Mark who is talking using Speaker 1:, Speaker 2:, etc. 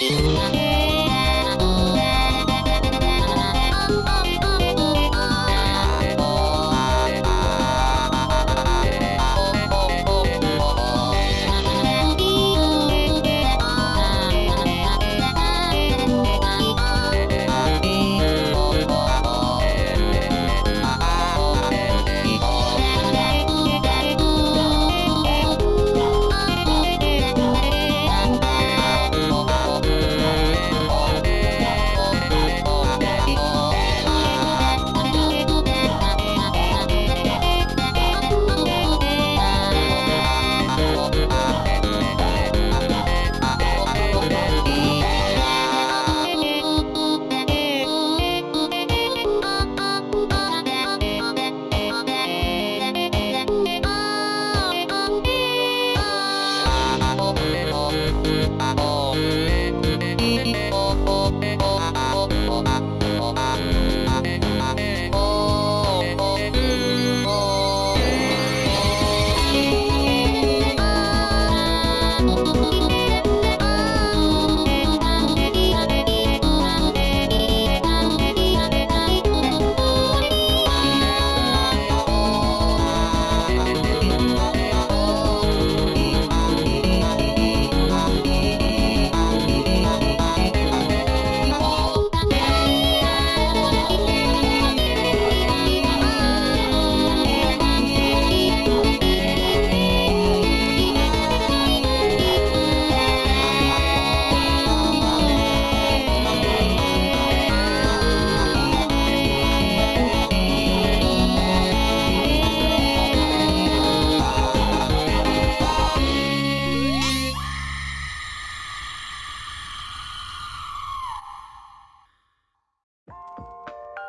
Speaker 1: Música